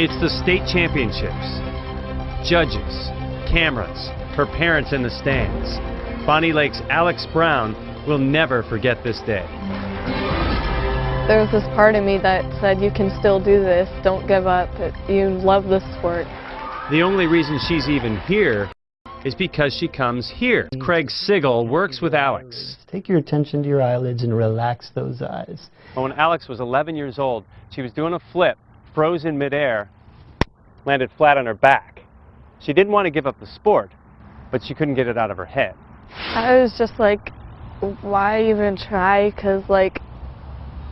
It's the state championships. Judges, cameras, her parents in the stands. Bonney Lake's Alex Brown will never forget this day. There was this part of me that said, you can still do this, don't give up, you love this sport. The only reason she's even here is because she comes here. Craig Sigel works with Alex. Take your attention to your eyelids and relax those eyes. When Alex was 11 years old, she was doing a flip, froze in midair, landed flat on her back. She didn't want to give up the sport, but she couldn't get it out of her head. I was just like, why even try? Because, like,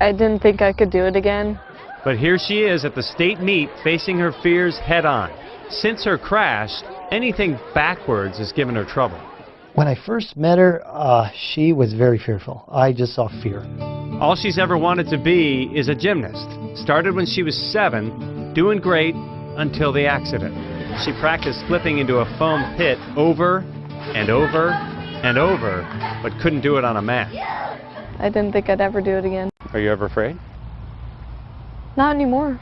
I didn't think I could do it again. But here she is at the state meet facing her fears head on. Since her crash, anything backwards has given her trouble. When I first met her, uh, she was very fearful. I just saw fear. All she's ever wanted to be is a gymnast. Started when she was seven, doing great until the accident. She practiced flipping into a foam pit over and over and over, but couldn't do it on a mat. I didn't think I'd ever do it again. Are you ever afraid? Not anymore.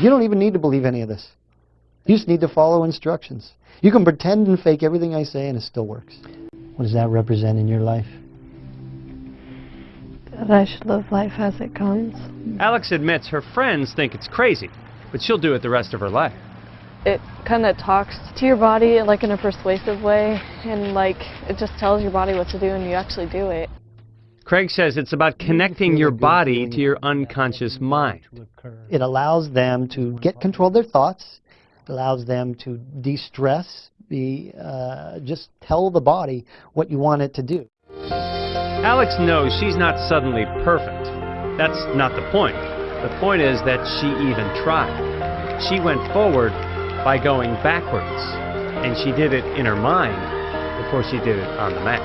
You don't even need to believe any of this. You just need to follow instructions. You can pretend and fake everything I say and it still works. What does that represent in your life? That I should live life as it comes. Alex admits her friends think it's crazy, but she'll do it the rest of her life. It kind of talks to your body like in a persuasive way, and like it just tells your body what to do, and you actually do it. Craig says it's about connecting your body to your unconscious mind. It allows them to get control of their thoughts. It allows them to de-stress, be, uh, just tell the body what you want it to do. Alex knows she's not suddenly perfect. That's not the point. The point is that she even tried. She went forward by going backwards, and she did it in her mind before she did it on the mat.